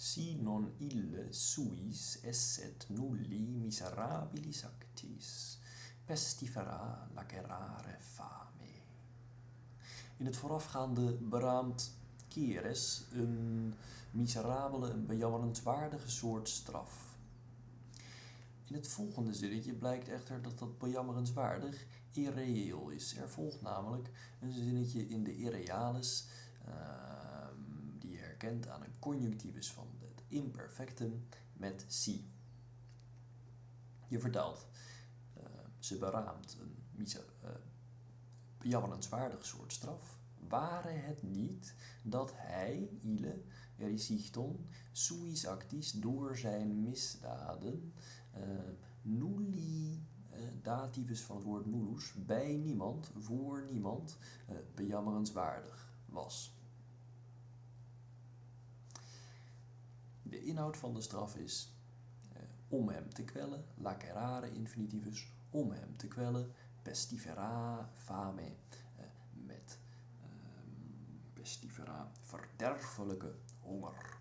si non ille suis esset nulli miserabilis actis, pestifera lacerare fame. In het voorafgaande beraamt keres een miserabele, een bejammerenswaardige soort straf. In het volgende zinnetje blijkt echter dat dat bejammerenswaardig irreëel is. Er volgt namelijk een zinnetje in de irrealis, je herkent aan een conjunctivus van het imperfectum met si. Je vertelt, uh, ze beraamt een miser, uh, bejammerenswaardig soort straf, ware het niet dat hij, Ile, erisichton, suis actis, door zijn misdaden, uh, nulli, dativus van het woord nullus, bij niemand, voor niemand, bejammerenswaardig was. De inhoud van de straf is om hem te kwellen, lacerare infinitivus, om hem te kwellen, pestifera fame, met pestifera, verderfelijke honger.